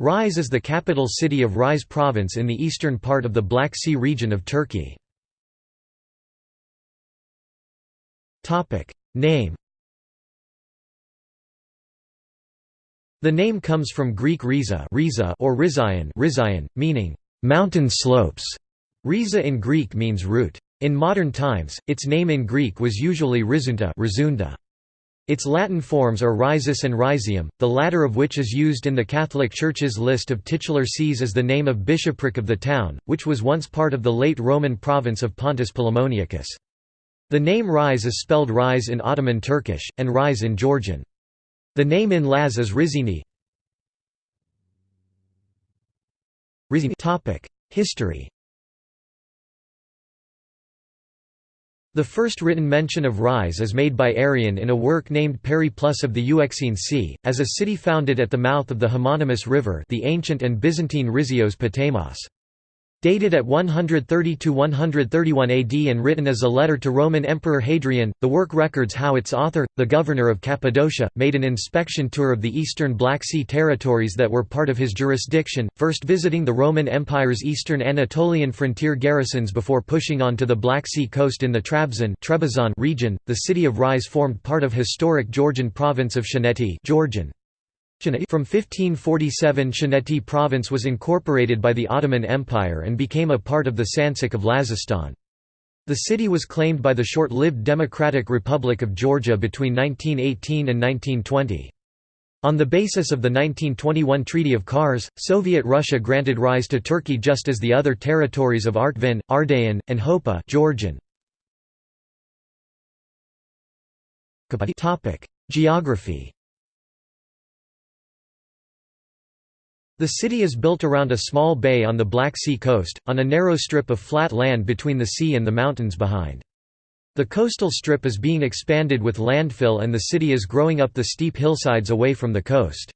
Rize is the capital city of Rize province in the eastern part of the Black Sea region of Turkey. Name The name comes from Greek riza, riza or rizayan meaning mountain slopes. Riza in Greek means root. In modern times, its name in Greek was usually Rizunta, Rizunda. Its Latin forms are Risus and Rizium, the latter of which is used in the Catholic Church's list of titular sees as the name of bishopric of the town, which was once part of the late Roman province of Pontus Polemoniacus. The name Rize is spelled Rise in Ottoman Turkish, and Rise in Georgian. The name in Laz is Rizini. History The first written mention of Rize is made by Arrian in a work named Periplus of the Euxine Sea, as a city founded at the mouth of the homonymous river the ancient and Byzantine Rizios Potamos. Dated at 130–131 AD and written as a letter to Roman Emperor Hadrian, the work records how its author, the governor of Cappadocia, made an inspection tour of the eastern Black Sea territories that were part of his jurisdiction, first visiting the Roman Empire's eastern Anatolian frontier garrisons before pushing on to the Black Sea coast in the Trabzon region. The city of Rize formed part of historic Georgian province of Shaneti Georgian. From 1547 Shaneti province was incorporated by the Ottoman Empire and became a part of the Sanjak of Lazistan. The city was claimed by the short-lived Democratic Republic of Georgia between 1918 and 1920. On the basis of the 1921 Treaty of Kars, Soviet Russia granted Rize to Turkey just as the other territories of Artvin, Ardahan, and Hopa Georgian. Geography The city is built around a small bay on the Black Sea coast, on a narrow strip of flat land between the sea and the mountains behind. The coastal strip is being expanded with landfill and the city is growing up the steep hillsides away from the coast.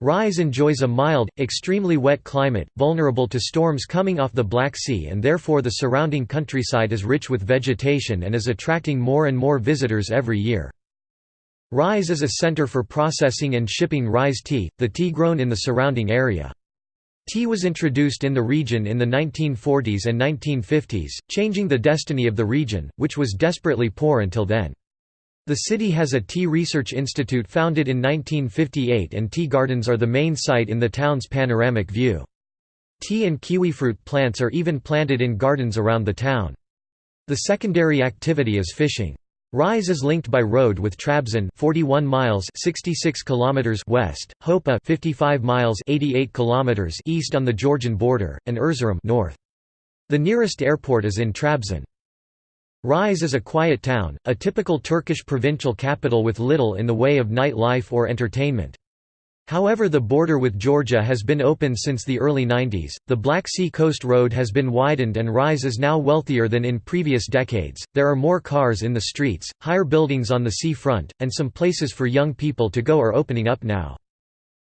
Rize enjoys a mild, extremely wet climate, vulnerable to storms coming off the Black Sea and therefore the surrounding countryside is rich with vegetation and is attracting more and more visitors every year. Rize is a center for processing and shipping Rize tea, the tea grown in the surrounding area. Tea was introduced in the region in the 1940s and 1950s, changing the destiny of the region, which was desperately poor until then. The city has a tea research institute founded in 1958 and tea gardens are the main site in the town's panoramic view. Tea and kiwifruit plants are even planted in gardens around the town. The secondary activity is fishing. Rize is linked by road with Trabzon 41 miles 66 kilometers west, Hopa 55 miles 88 kilometers east on the Georgian border, and Erzurum north. The nearest airport is in Trabzon. Rize is a quiet town, a typical Turkish provincial capital with little in the way of night life or entertainment. However the border with Georgia has been open since the early 90s, the Black Sea Coast Road has been widened and Rize is now wealthier than in previous decades, there are more cars in the streets, higher buildings on the sea front, and some places for young people to go are opening up now.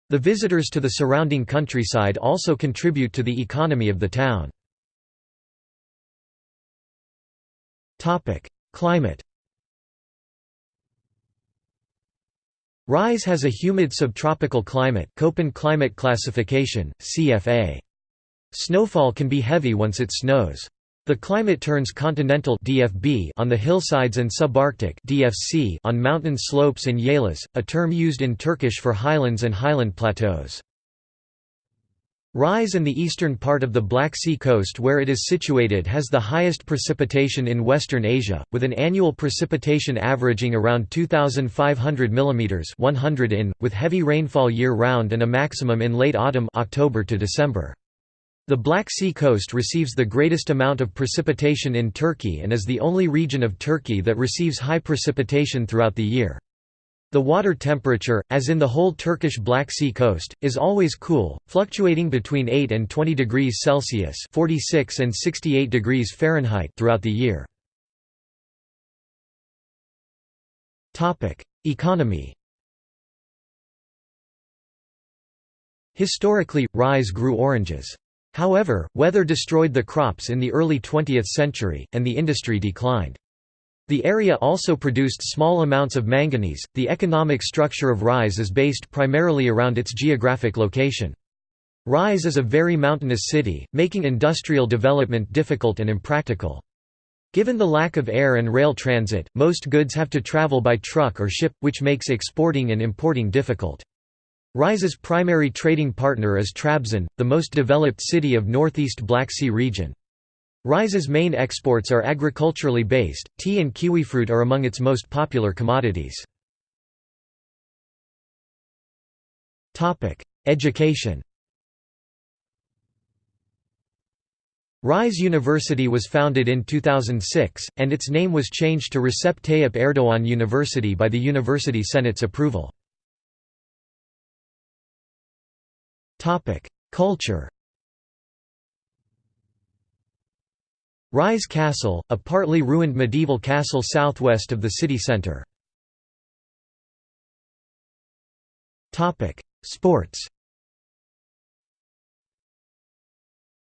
The visitors to the surrounding countryside also contribute to the economy of the town. Climate Rize has a humid subtropical climate Köppen climate classification, CFA. Snowfall can be heavy once it snows. The climate turns continental DFB on the hillsides and subarctic DFC on mountain slopes and yaylas, a term used in Turkish for highlands and highland plateaus. Rize and the eastern part of the Black Sea coast where it is situated has the highest precipitation in Western Asia, with an annual precipitation averaging around 2,500 mm 100 in, with heavy rainfall year-round and a maximum in late autumn October to December. The Black Sea coast receives the greatest amount of precipitation in Turkey and is the only region of Turkey that receives high precipitation throughout the year. The water temperature, as in the whole Turkish Black Sea coast, is always cool, fluctuating between 8 and 20 degrees Celsius (46 and 68 degrees Fahrenheit) throughout the year. Topic: Economy. Historically, Rize grew oranges. However, weather destroyed the crops in the early 20th century, and the industry declined. The area also produced small amounts of manganese. The economic structure of Rize is based primarily around its geographic location. Rize is a very mountainous city, making industrial development difficult and impractical. Given the lack of air and rail transit, most goods have to travel by truck or ship, which makes exporting and importing difficult. Rize's primary trading partner is Trabzon, the most developed city of northeast Black Sea region. Rize's main exports are agriculturally based, tea and kiwifruit are among its most popular commodities. Education Rise University was founded in 2006, and its name was changed to Recep Tayyip Erdoğan University by the University Senate's approval. Culture Rize Castle, a partly ruined medieval castle southwest of the city centre. Sports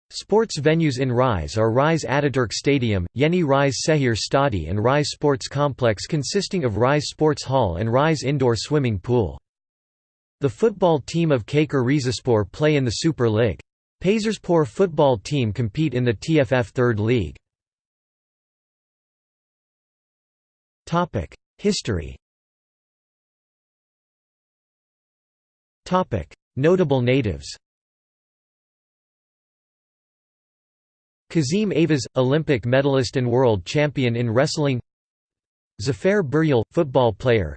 Sports venues in Rize are Rize Ataturk Stadium, Yeni Rize Sehir Stadi and Rize Sports Complex consisting of Rize Sports Hall and Rize Indoor Swimming Pool. The football team of Çaykur Rizespor play in the Super League. Pazarspor football team compete in the TFF Third League. History. Notable natives. Kazim Ayvaz, Olympic medalist and world champion in wrestling. Zafer Biryol, football player.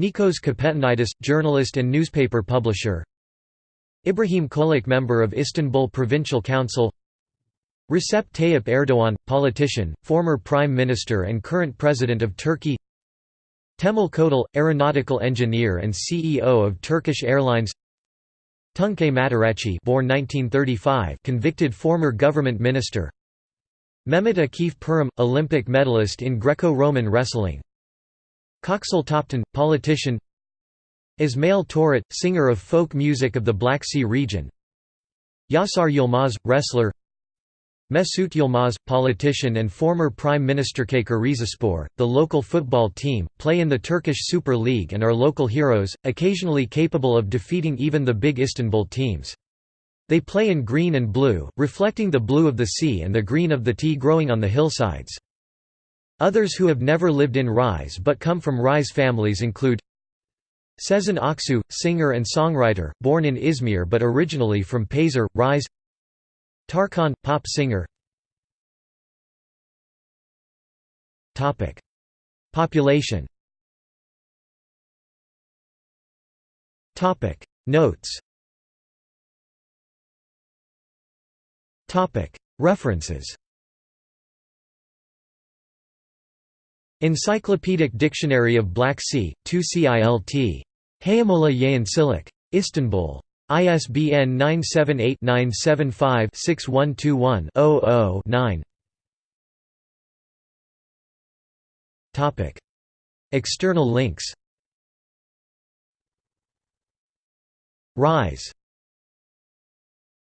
Nikos Kapetanidis, journalist and newspaper publisher Ibrahim Çolak member of Istanbul Provincial Council. Recep Tayyip Erdoğan, politician, former prime minister and current president of Turkey. Temel Kotil, aeronautical engineer and CEO of Turkish Airlines. Tunçay Mataracı born 1935 convicted former government minister. Mehmet Akif Pirim, Olympic medalist in Greco-Roman wrestling. Köksal Toptan, politician Ismail Türüt, singer of folk music of the Black Sea region Yaşar Yılmaz, wrestler Mesut Yılmaz, politician and former Prime Minister Rizespor, the local football team, play in the Turkish Super League and are local heroes, occasionally capable of defeating even the big Istanbul teams. They play in green and blue, reflecting the blue of the sea and the green of the tea growing on the hillsides. Others who have never lived in Rize but come from Rize families include Sezen Aksu, singer and songwriter, born in Izmir but originally from Pazar, Rize. Tarkan, pop singer. Population. Notes. References Encyclopedic Dictionary of Black Sea, 2 CILT. Hayamola Yayan Istanbul. ISBN 978-975-6121-00-9 External links Rize